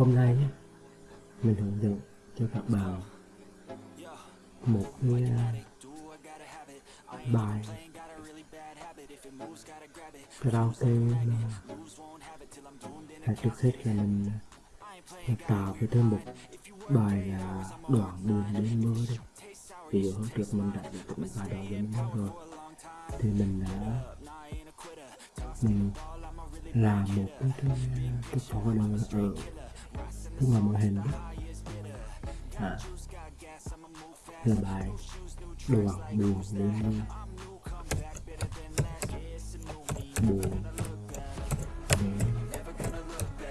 hôm nay mình hướng dẫn cho các bạn một cái à, bài karaoke mà trước hết là mình à, tạo cái thêm một bài là đoạn buồn đến mưa đi. Ví dụ hôm trước mình đã được bài đoạn đến mơ rồi. Thì mình đã mình làm một cái cái, cái folder ở cái ngoài màn hình à, là bài đùa buồn đến mưa buồn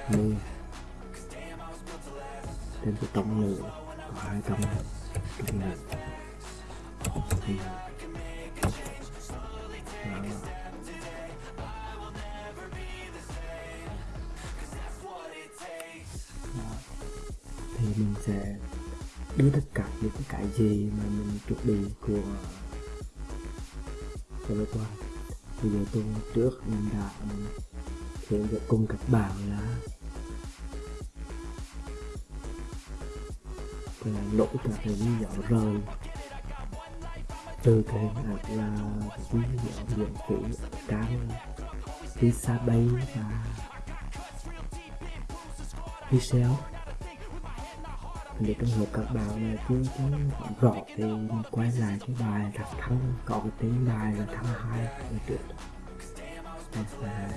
mưa trên cái tổng lượng có hai trăm trăm lượng thì sẽ đưa tất cả những cái gì mà mình chuẩn bị của của vừa qua bây giờ tôi trước, mình đã hướng dẫn cùng các bạn là là lỗi cả cái ví dụ rời từ cái hạt là ví dụ điện tử cam pizza bay và pixel để trong hợp các bạn là chưa có rõ thì quay lại cái bài đặt thắng có cái tên bài là thắng hai ở trước đây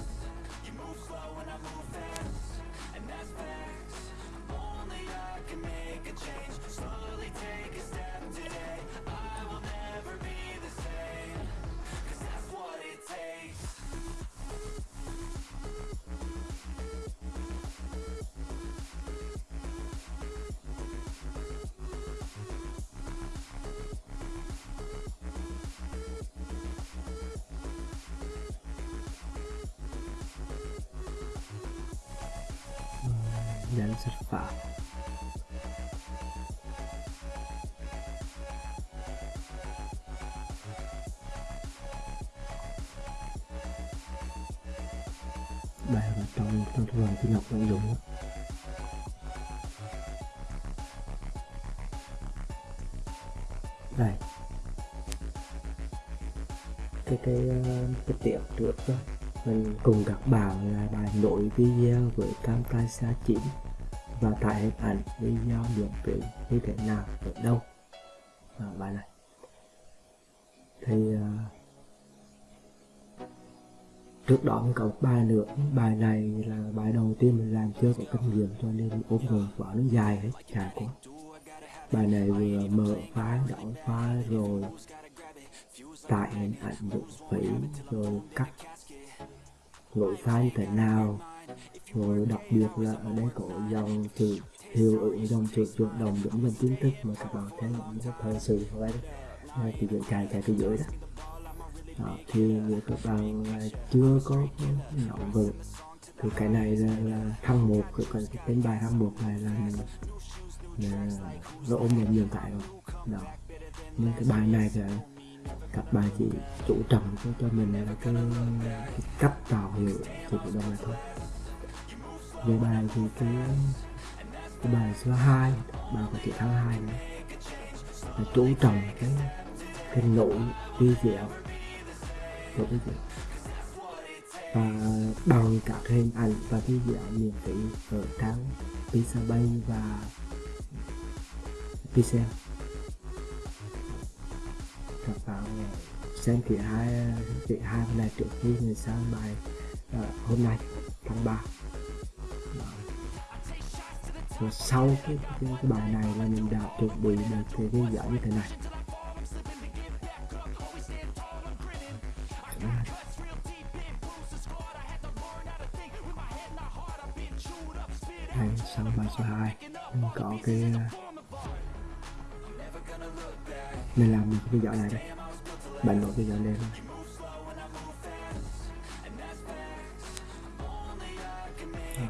dan serta bài vào trong trong thường cái ngọc nội dung đó. đây. Cái cái ờ, cái tiệm trước đó mình cùng các bạn là bài nội video với Camtasia 9 và tải hình ảnh video miễn phí như thế nào ở đâu? À, bài này. Thì uh, trước đó mình có một bài nữa. Bài này là bài đầu tiên mình làm chưa có kinh nghiệm cho nên ốm người quả nó dài hết dài quá. Bài này vừa mở file đổi file rồi tải hình ảnh dụng phí rồi cắt lỗi sai như thế nào rồi đặc biệt là ở đây có dòng chữ hiệu ứng dòng chữ chuyển động giống dòng kiến thức mà các bạn thấy những cái thời sự và đây thì được chạy chạy từ dưới đó. đó thì nếu các bạn à, chưa có nắm vững thì cái này là, là thăng một cái, cái, cái tên bài thăng một này là là nó ôm nhiều nhiều cái rồi đó nhưng cái bài này là các bà chỉ chủ trọng cho cho mình là cái, cái cách tạo hiệu thì của đó là thôi. Về bài thì cái cái bài số 2 bài của chị tháng 2 nữa là chú trọng cái cái nội vi diệu. Nội video và bằng các hình ảnh và video miễn phí ở trang Pixabay và Pixel các bạn xem kỹ hai kỹ hai này trước khi người sang bài uh, hôm nay tháng 3 Đó. và sau cái, cái, cái bài này là mình đã chuẩn bị được cái video như thế này. Đây, sau bài số 2 mình có cái mình làm một cái video này đây bạn nổi video lên ở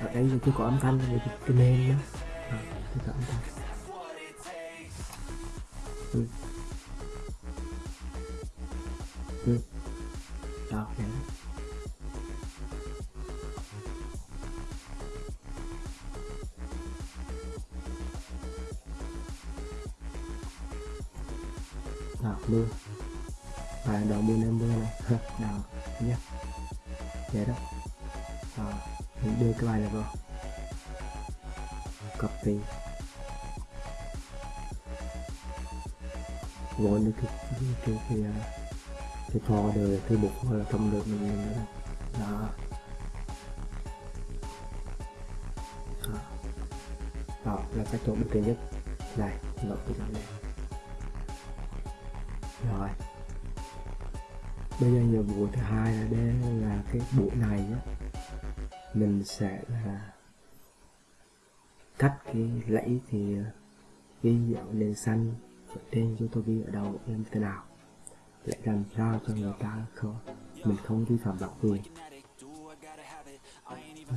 ờ. ờ, đây chưa có âm thanh thì cái nền đó à, chưa có âm thanh. Đó. Đó đó, đó là cái chỗ đầu tiên nhất. Này lộn cái chỗ này rồi. Bây giờ nhiệm vụ thứ hai là đây là cái buổi này á mình sẽ là cắt cái lẫy thì ờ, ghi dạo nền xanh ở trên YouTube ở đầu em thế nào để làm sao cho người ta không mình không vi phạm bản quyền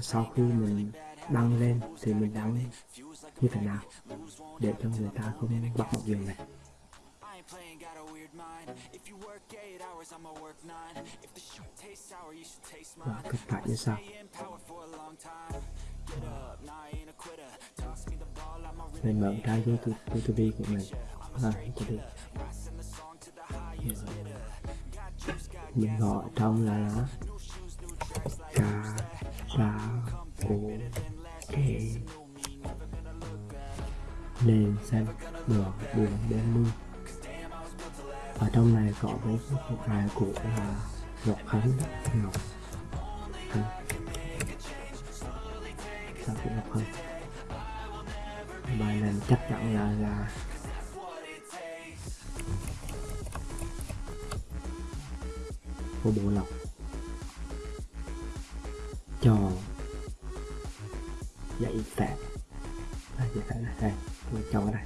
sau khi mình đăng lên thì mình đăng như thế nào để cho người ta không bắt một quyền này? Và cực tại như sau. Mình mở ra YouTube, YouTube của mình. À, YouTube mình gọi trong là nó ca ra ô kê. Nền xanh đỏ buồn đen mưa. Ở trong này có mấy cái bài của là ngọc khánh ngọc khánh. Sao cũng ngọc khánh? Bài này chắc chắn là là của bộ lọc. Cho dạy phạt. À, dạy phạt này đây tôi cho cái này.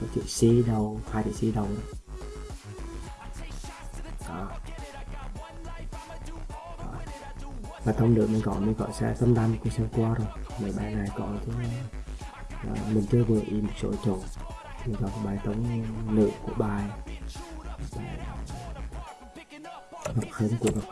Có chữ C đầu hai chữ C đầu đó. Đó. Đó. và thông được mình gọi mình gọi xe tâm đăng của xe qua rồi. Mấy bài này có chứ. À, mình chưa vừa ý một số chỗ mình gọi bài tống nữ của bài ngọc hấn của ngọc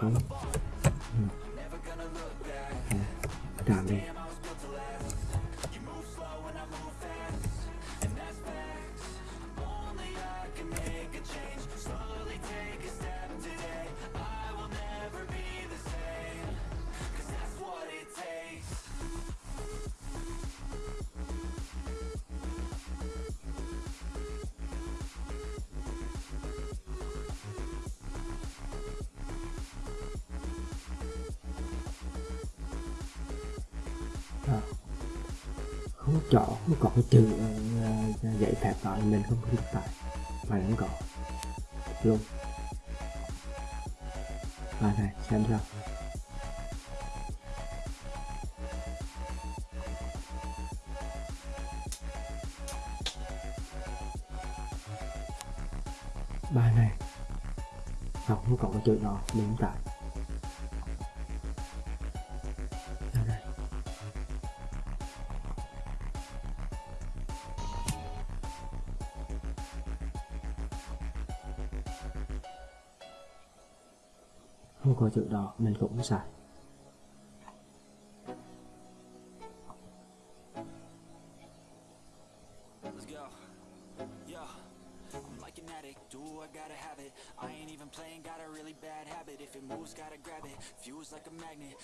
không có chỗ không có cái chữ uh, ờ, ờ, dạy phép đó mình không có được tại mà không có luôn bài này xem sao. Bài này. Không có cái chữ nào đúng tại gotta have it? I ain't even playing. Got a really bad habit. If it moves, gotta grab it. Fuse like a magnet.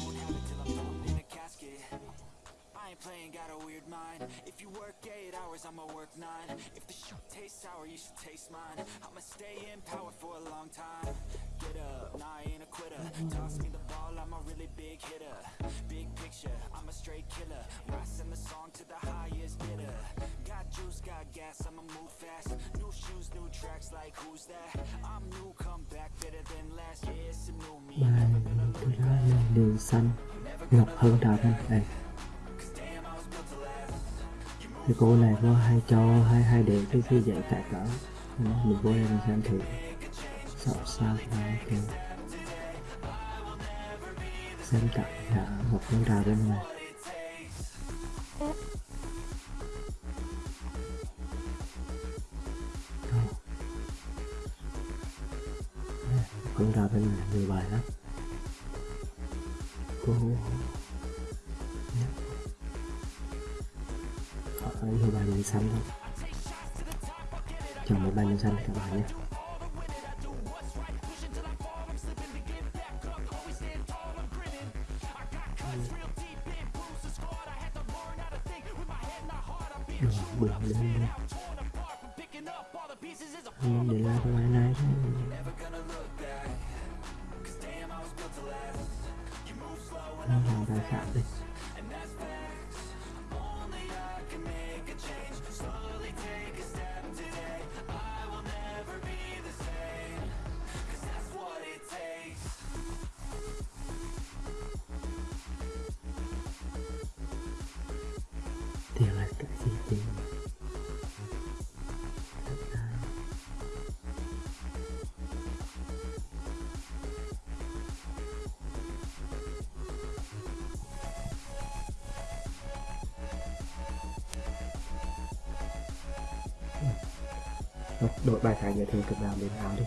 Won't have it till I'm thrown in a casket. I ain't playing. Got a weird mind. If you work eight hours, I'ma work nine. If the shoot tastes sour, you should taste mine. I'ma stay in power for a long time. Get up, nah, I ain't a quitter. Toss me the ball, I'm a really big hitter. Big picture, I'm a straight killer. Rising the song to the highest bidder. Got juice, got gas, I'ma move fast. New shoes, new tracks, like who's that? I'm new, come back better than last. Yeah, it's a new me. bài thứ hai là đường xanh ngọc Hương trà thanh đây thì cô này có hay cho hay hay để cái cái dạy tại cỡ Đó, mình vô đây mình xem thử sao sao là ok xem cả là một con trà bên này con Đây, bên này nhiều bài lắm. Cô họ nhiều bài mình xanh thôi. Chọn một bài mình xanh các bạn nhé. Rồi, đội bài thái giới thiệu cực nào đến áo đi.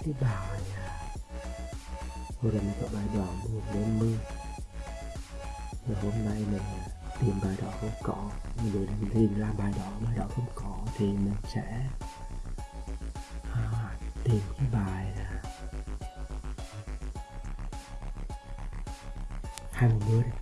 Cái bài à, một lần có bài đỏ buồn đêm mưa. Rồi hôm nay mình tìm bài đỏ không có. Mình vừa mình tìm ra bài đỏ bài đỏ không có thì mình sẽ à, tìm cái bài là hai mươi đi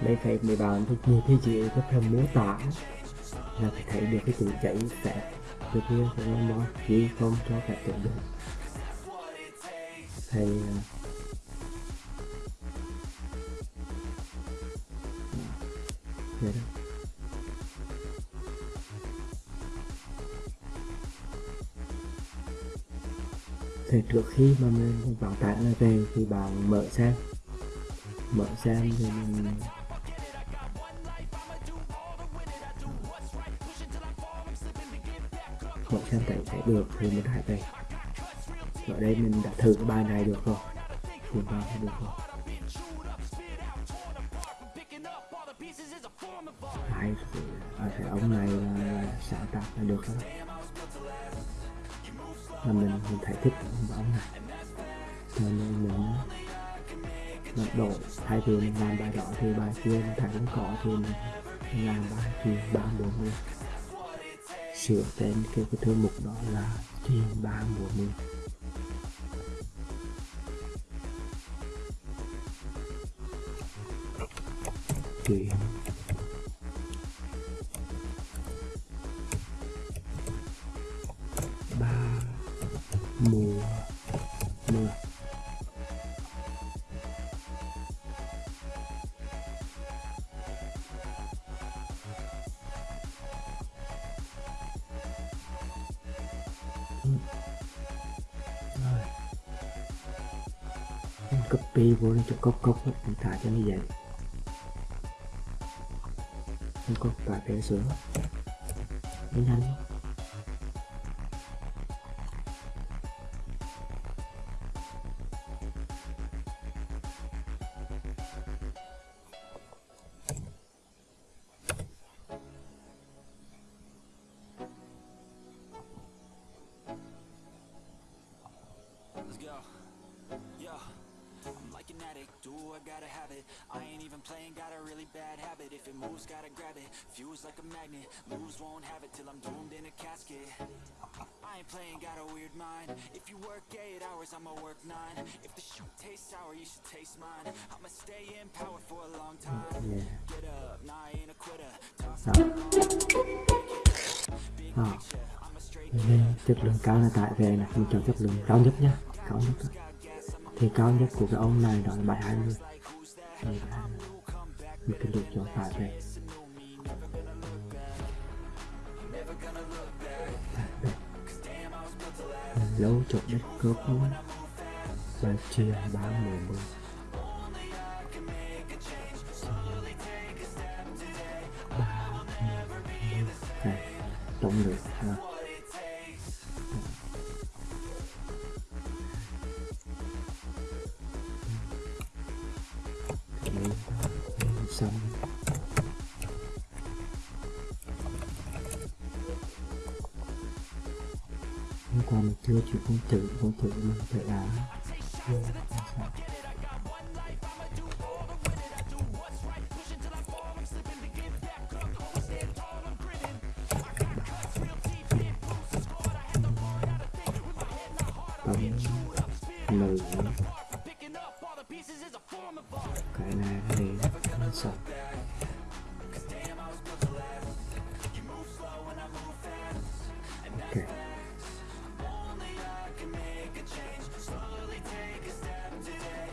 đây phải mấy bạn thuộc nhiều thế chị có thêm mô tả là phải thấy được cái tuổi chảy sẽ được kia của nó nó chỉ không cho cả tự được. Thầy à, vậy đó. Thì trước khi mà mình bảo tải nó về thì bạn mở xem. Mở xem thì mình một xem thấy sẽ được thì mình hãy về. Ở đây mình đã thử cái bài này được rồi. Thì vào thì được rồi. Hai ở cái ông này là sáng tạo là được rồi là mình, mình thấy thích ông ông này. Cho nên mình mật độ thay vì mình làm bài đỏ thì bài kia mình thấy không có thì mình làm bài kia ba bốn luôn sửa tên cái, cái thư mục đó là Thiên ba mùa mưa truyền thả cho như vậy không có cà phê sữa nó nhanh. cao nhất của cái ông này đó là bài 20 Đây bài 20 Mình cần được chọn phải về Lâu chọn đất cướp luôn. Bài chia 3 10 10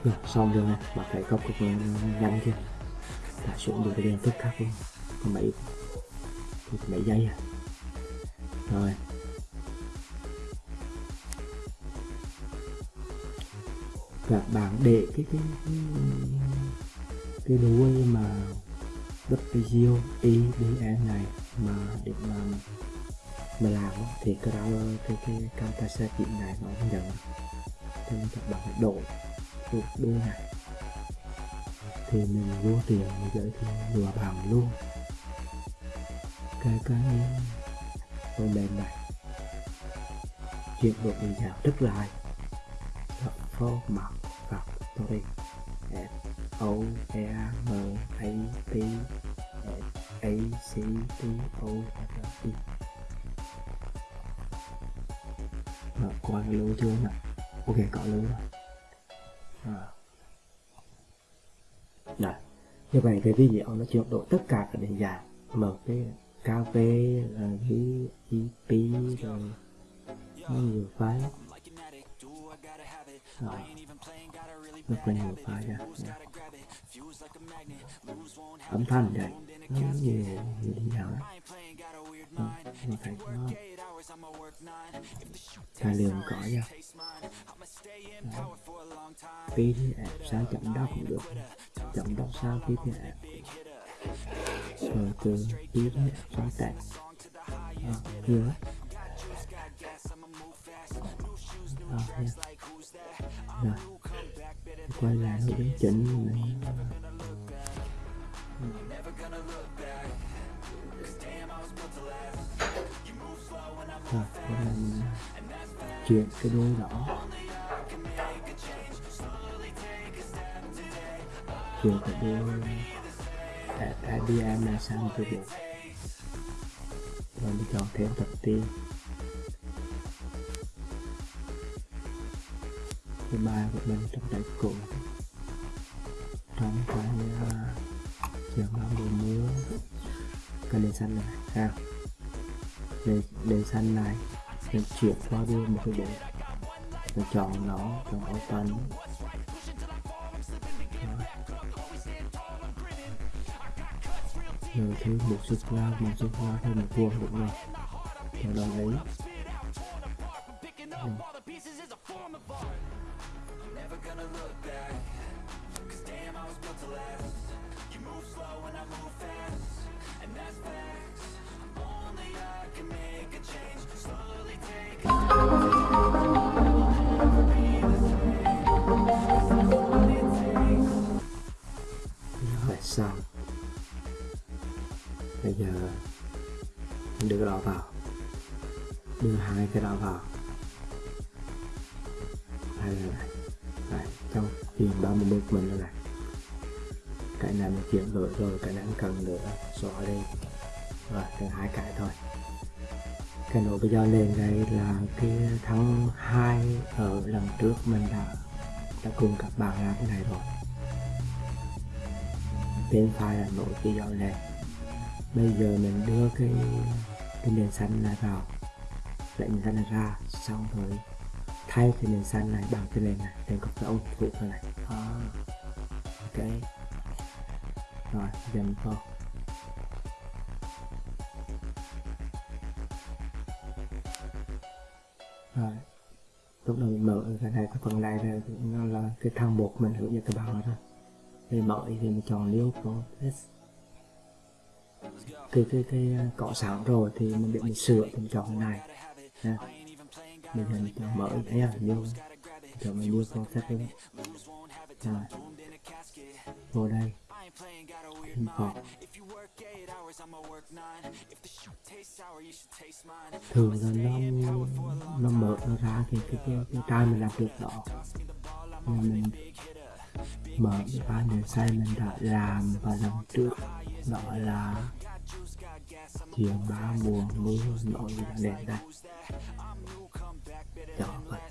rồi xong rồi này bạn thấy góc cực nhanh chưa đã xuống được cái đèn tức khắc luôn. Còn mấy còn mấy giây à? Rồi. Các bạn để cái cái cái, cái đuôi mà WPGO EDN này mà để mà mà làm thì cái đó cái cái camera chị này nó không nhận. Cho nên các bạn phải đổi đổ đô này. Thì mình vô tiền mình giới thiệu vừa bằng luôn. Cái cái phần mềm này. Chuyển đổi mình dạng rất lại dọn phô mặt và tôi F, O E M, A, T A, C, T, O R T mở qua cái lưu chưa nè ok, có lưu rồi à. Rồi. Dạ. như vậy cái video nó chuyển đổi tất cả các định dạng mở cái KV là cái ip rồi nó nhiều phái. Rồi. rất là nhiều phái ra âm thanh vậy nó nhiều nhiều định dạng đó Ừ, mà phải có tài liệu có nha. Đó. PDF sao chậm đó cũng được. Chậm đó sao PDF rồi từ PDF sang text đó, nhiều lắm đó, nha. rồi. Quay lại hướng chỉnh. Này thật bây giờ mình chuyển cái đuôi đỏ chuyển cái đuôi at IBM này sang một cái bộ rồi mình chọn thêm tập tiên. Cái bài của mình trong đại cụ. Trong cái uh, trường đó mùa mưa cái đèn xanh này ha để, để xanh này mình chuyển qua đưa một cái bộ mình chọn nó chọn open Đó. rồi thứ một sút ra một sút ra thêm một vuông đúng rồi chọn đồng ý mình rồi cái này cần nữa xóa đi. Rồi cần hai cái thôi. Cái nỗi bây giờ lên đây là cái tháng 2 ở lần trước mình đã đã cùng các bạn làm cái này rồi. Tên file là nỗi bây giờ lên. Bây giờ mình đưa cái cái nền xanh này vào. Lại nền xanh này ra xong rồi thay cái nền xanh này bằng cái nền này. Để có cái ông phụ này. À, ok rồi dành to. Rồi lúc đầu mình mở cái này cái phần này là nó là cái thang bột mình hướng dẫn các bạn rồi thôi thì mở thì mình chọn liêu có test cái cái cái ờ, cọ sẵn rồi thì mình để mình sửa thì mình chọn cái này. Nha. Mình chọn mở thấy là liêu chọn mình liêu con test luôn, rồi vô đây mình vào thường là nó nó mở nó ra thì cái cái cái tay mình làm được đó nhưng mình mở cái file này sai mình đã làm vào lần trước. Đó là chiều ba mùa mưa nổi là đèn đây đó vậy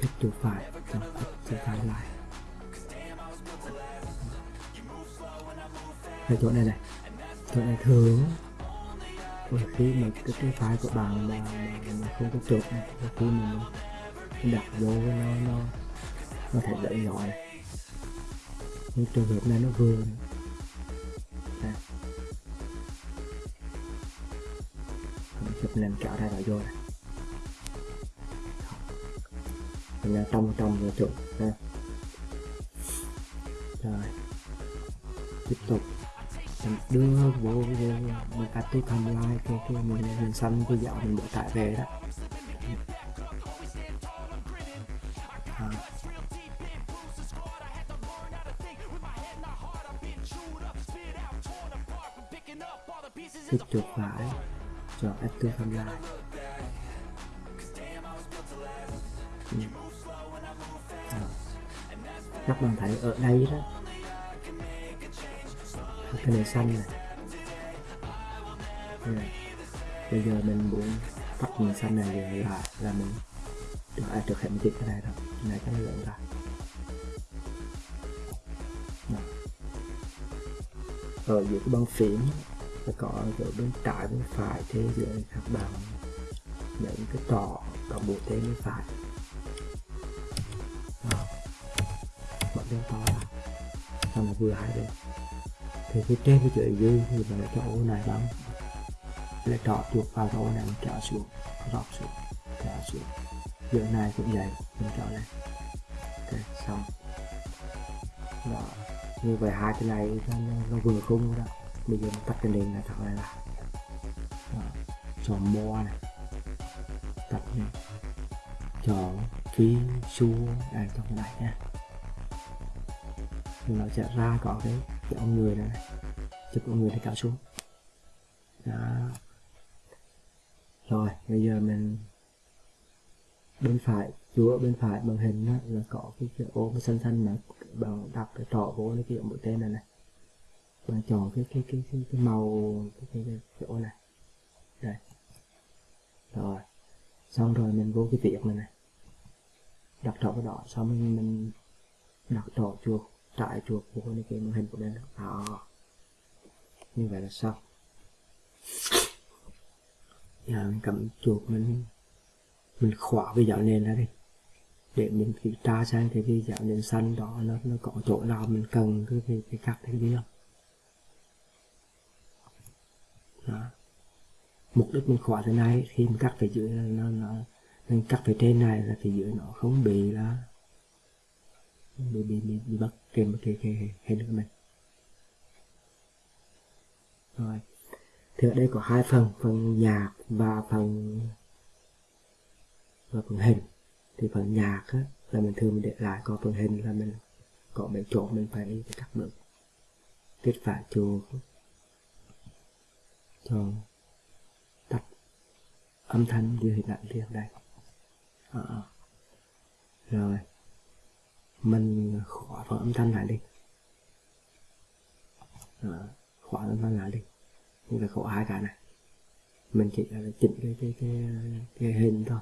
kích chuột phải cho kích chuột phải lại cái chỗ này này. Chỗ này thường. Đôi khi mà cái cái file của bạn mà, mà, mà không có chuột này đôi khi mình đặt vô nó nó nó thể đợi nhỏ này. Nhưng trường hợp này nó vừa này. Mình chụp lên trở ra vào vô này. Mình là trong trong rồi chuột rồi. Tiếp tục mình đưa vô vô, một cách tôi tham lai, cái cái mình hình xanh cái dạo mình bỏ tải về đó à. tiếp tục phải chọn active tham lai ừ. à. các bạn thấy ở đây đó cái này xanh này Đây. bây giờ mình muốn tắt mình xanh này về là là mình được ai được hiện một cái này rồi, cái này cho nó lượng ra Đó. ở giữa cái băng phím sẽ có ở bên trái bên phải thế giữa các bạn. Những cái trò có bộ thế bên phải. Đó. mở bên to ra xong là vừa hai bên thì phía trên cái chữ dư thì bạn lại cho ô này bấm. Lại trọ chuột vào cái ô này mình kéo xuống rót xuống kéo xuống. Giữa này cũng vậy mình chọn lên ok xong. Đó như vậy hai cái này nó, nó, vừa khung đó. Bây giờ mình tắt cái đèn này thật này là chọn mo này. Tắt này. Chọn phí xua đây trong cái này nha. Nó sẽ ra có cái cái ông người này, cho chụp con người để cạo xuống. Đó. Rồi bây giờ mình bên phải chúa bên phải màn hình đó, là có cái, cái ô cái xanh xanh mà bằng đặt cái trỏ vô cái kiểu mũi tên này này. Và chọn cái cái cái cái, cái màu cái, cái, cái, cái ô này. Đây. Rồi. Xong rồi mình vô cái việc này này. Đặt trỏ cái đỏ xong mình, mình đặt trỏ chuột trải chuột của cái cái màn hình của bên đó ờ. như vậy là xong. Giờ mình cầm chuột mình mình khóa cái dạo nền ra đi. Để mình kiểm tra xem cái cái dạo nền xanh đó nó nó có chỗ nào mình cần cái cái, cái cắt cái gì không? Đó. mục đích mình khóa thế này khi mình cắt phải dưới là nó nó mình cắt phải trên này là phía dưới nó không bị là bị bị bị, bị bắt kèm cái cái hình nước này. Rồi. Thì ở đây có hai phần phần nhạc và phần và phần hình. Thì phần nhạc á, là mình thường mình để lại còn phần hình là mình có mấy chỗ mình phải đi cắt được kết phải chuột cho tắt âm thanh như hình ảnh liền đây. À, rồi mình khóa phần âm thanh lại đi. Ờ, đó, khóa âm thanh lại đi. Như là khóa hai cái này. Mình chỉ là chỉnh cái cái cái, cái hình thôi.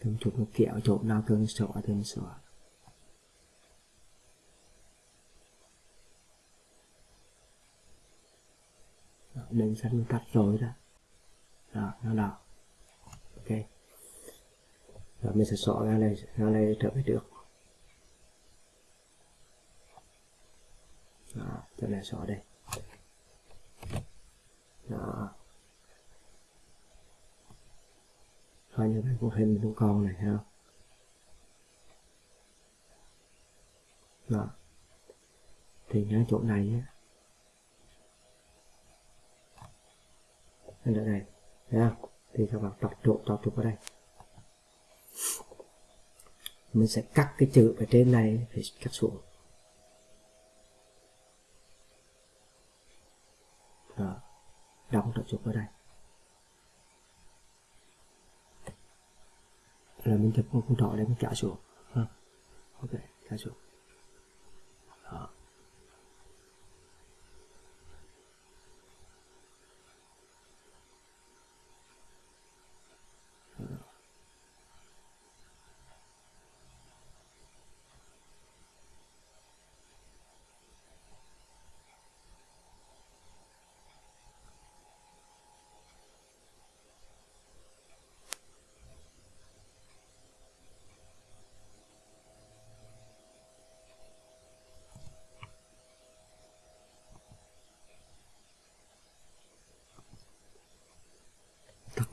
Cầm chụp một kẹo chỗ nào cần xóa thì sửa xóa xanh tắt rồi đó. Đó nó đỏ. Ok. Rồi mình sẽ xóa ra này ra này trở về trước. Tôi chỗ này đây. Đó. Coi như cái cũng hình con con này ha đó. Thì nhớ chỗ này á. Đây. Thấy không? Thì các bạn tập trộn tập trục ở đây. Mình sẽ cắt cái chữ ở trên này, phải cắt xuống. Đó đóng trợ trục ở đây. Là mình chụp một con trỏ để mình trả xuống. Ha ok, trả xuống đó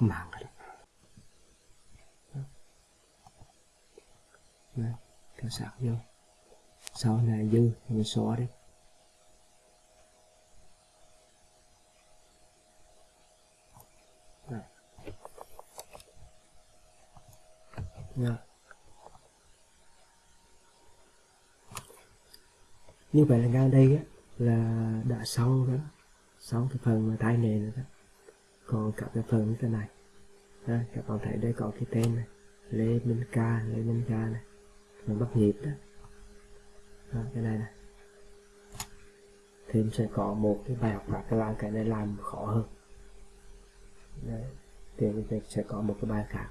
tắt mạng rồi đó Đấy, kéo sạc vô. Sau này dư thì mình xóa đi. Đấy. Như vậy là ngang đây á là đã xong đó. Xong cái phần mà tay nền rồi đó. Còn cả cái phần như thế này ha, các bạn thấy đây có cái tên này. Lê Minh Ca Lê Minh Ca này. Mình bắt nhịp đó. ha, cái này này thêm sẽ có một cái bài học khác cái làm cái này làm khó hơn. Đấy. thì mình sẽ có một cái bài khác.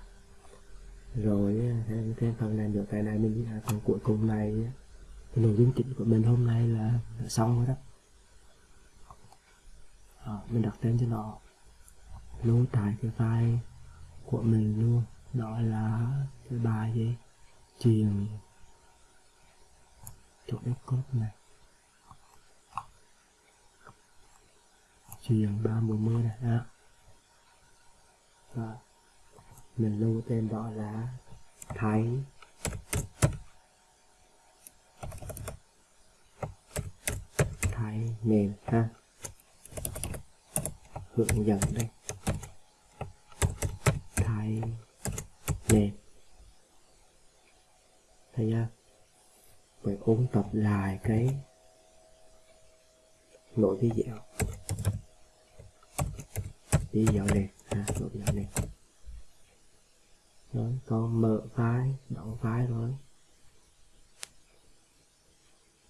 Rồi thêm, thêm phần này nữa cái này mình là phần cuối cùng này cái nội dung chính của mình hôm nay là, là xong rồi đó. Đó, mình đặt tên cho nó. Lưu tại cái file của mình luôn. Đó là cái bài gì? Truyền chỗ cái code này. Truyền ba mùa mưa này, ha. Và mình lưu tên đó là thái. Thái nền, ha. Hướng dẫn đây thái nè thấy chưa? Phải ôn tập lại cái nội video video này ha, nội video này rồi con mở file đóng file rồi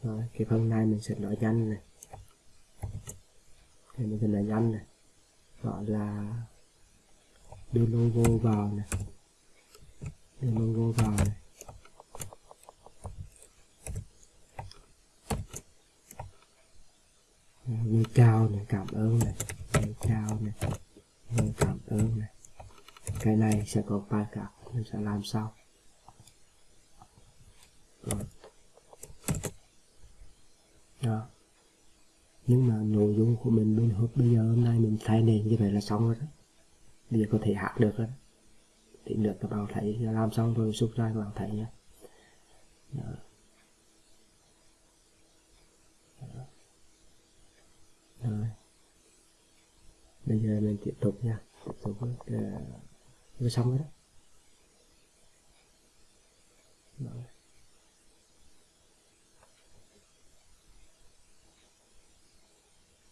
rồi cái phần này mình sẽ nói nhanh này. Thì mình sẽ nói nhanh này. Gọi là đưa logo vào này cái logo vào này như chào này cảm ơn này như chào này như cảm ơn này cái này sẽ có ba cả, mình sẽ làm sau. Rồi. Đó. Nhưng mà nội dung của mình bên hộp bây giờ hôm nay mình thay nền như vậy là xong rồi đó. Bây giờ có thể hát được rồi đó thì được các bạn thấy làm xong rồi xúc ra các bạn thấy nhé đó. Đó. rồi. Bây giờ mình tiếp tục nha. Tiếp tục ờ, với xong rồi đó. Rồi.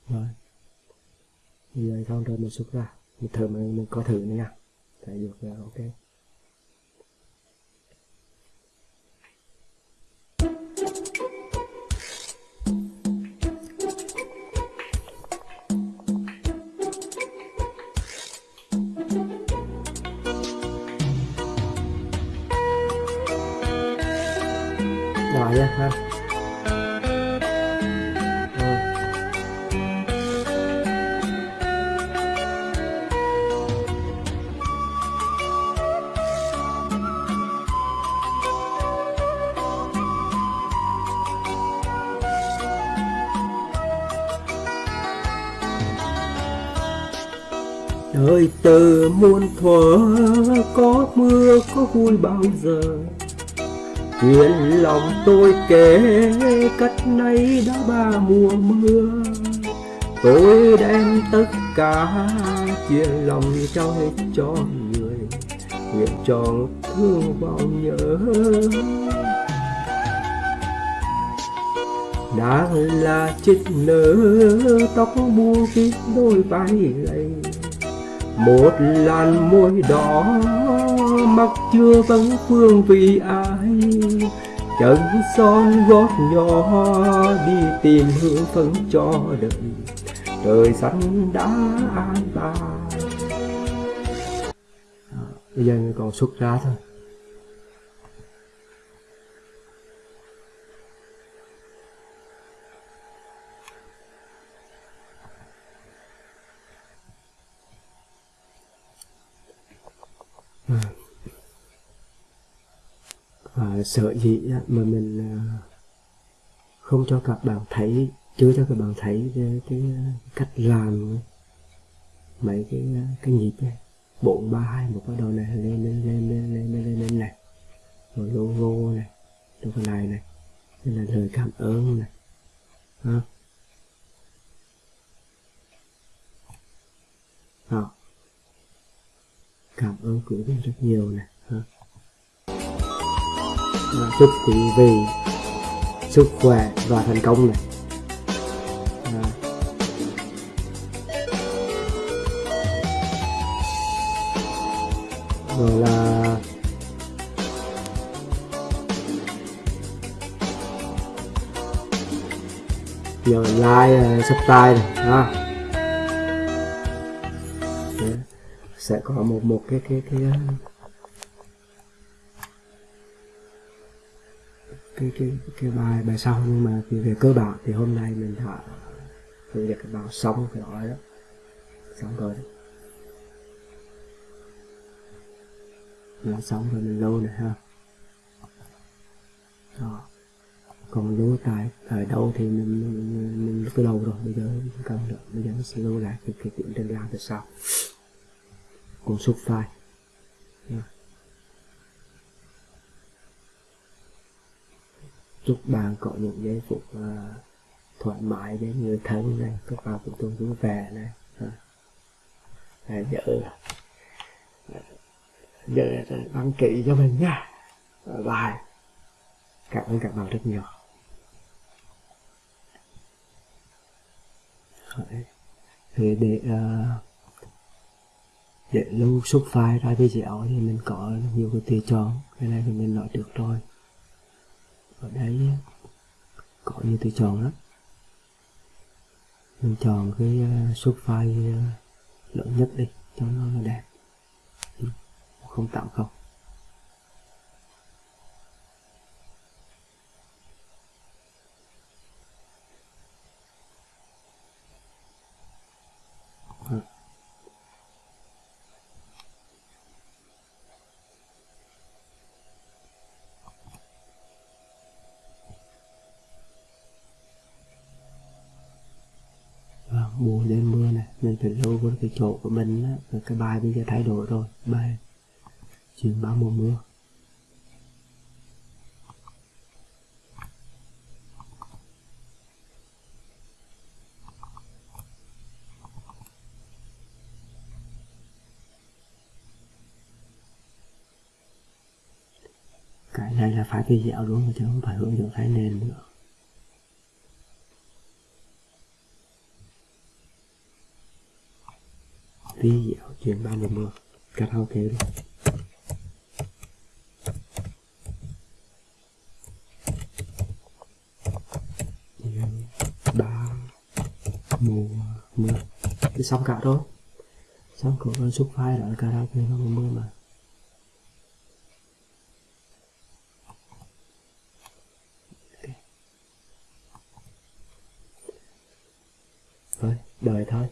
rồi. Bây giờ xong rồi mình xuất ra. Mình thử mình, mình có thử nữa nha thể dục là ok. Rồi nha ha. Từ muôn thuở, có mưa, có vui bao giờ. Chuyện lòng tôi kể, cách nay đã ba mùa mưa. Tôi đem tất cả chuyện lòng trao hết cho người. Nguyện tròn thương bao nhớ. Đang là chích nở tóc buông kín đôi vai gầy một làn môi đỏ mắt chưa vấn phương vì ai. Chân son gót nhỏ đi tìm hương phấn cho đời. Trời xanh đã an bài bây giờ còn xuất ra thôi. À, sợ gì mà mình à, không cho các bạn thấy chưa cho các bạn thấy cái, cái cách làm mấy cái à, cái nhịp này bốn ba hai một cái đầu này lên lên lên lên lên lên lên, lên này. Rồi logo này rồi cái này này. Đây là lời cảm ơn này. Ha đó cảm ơn quý vị rất nhiều này và chúc quý vị sức khỏe và thành công này à. rồi là giờ like ờ, subscribe này ha sẽ có một một cái cái cái cái cái cái bài bài sau. Nhưng mà về cơ bản thì hôm nay mình đã hướng việc các xong cái đó đó. Xong rồi. Đó nó xong rồi mình lâu này ha. Đó. Còn lưu tại ở đâu thì mình mình, mình lúc đầu rồi. Bây giờ không cần nữa bây giờ nó sẽ lưu lại cái, cái tiến trình làm từ sau cuốn xuất file chúc bạn có những giây phút uh, thoải mái với người thân này. Các bạn cũng tôi vui vẻ này. À, giờ giờ đăng ký cho mình nha. Bye cảm ơn các bạn rất nhiều. Thì để uh, để lưu xuất file ra video thì mình có nhiều cái tùy chọn. Cái này thì mình nói được rồi. Ở đây có nhiều tùy chọn lắm. Mình chọn cái ờ, xuất file ờ, lớn nhất đi, cho nó đẹp. Ừ, 080 cái chỗ của mình á cái bài bây giờ thay đổi rồi, bài chuyện báo mùa mưa. Cái này là phải video đúng chứ không phải hướng dẫn thái nền nữa. Video chuyện ba mùa mưa karaoke luôn ba mùa mưa. Thì xong cả rồi xong có con xúc phai đó là karaoke ba mùa mưa mà. Thôi đời thôi.